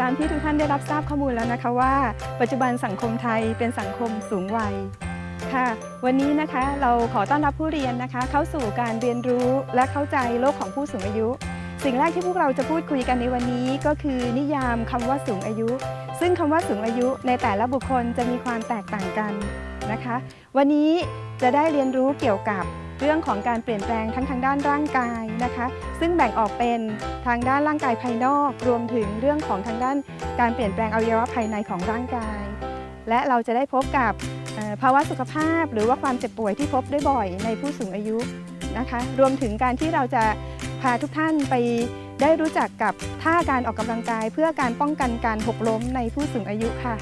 ตามที่ทุกท่านได้รับทราบข้อมูลแล้วนะคะว่า ปัจจุบันสังคมไทยเป็นสังคมสูงวัยค่ะ วันนี้นะคะเราขอต้อนรับผู้เรียนนะคะ เข้าสู่การเรียนรู้และเข้าใจโลกของผู้สูงอายุ สิ่งแรกที่พวกเราจะพูดคุยกันในวันนี้ก็คือนิยามคำว่าสูงอายุ ซึ่งคำว่าสูงอายุในแต่ละบุคคลจะมีความแตกต่างกันนะคะ วันนี้จะได้เรียนรู้เกี่ยวกับ เรื่องของการเปลี่ยนแปลงทั้งทางด้านร่างกายนะคะ ซึ่งแบ่งออกเป็นทางด้านร่างกายภายนอก รวมถึงเรื่องของทางด้านการเปลี่ยนแปลงอวัยวะภายในของร่างกาย และเราจะได้พบกับภาวะสุขภาพ หรือว่าความเจ็บป่วยที่พบได้บ่อยในผู้สูงอายุนะคะ รวมถึงการที่เราจะพาทุกท่านไปได้รู้จักกับท่าการออกกำลังกาย เพื่อการป้องกันการหกล้มในผู้สูงอายุค่ะ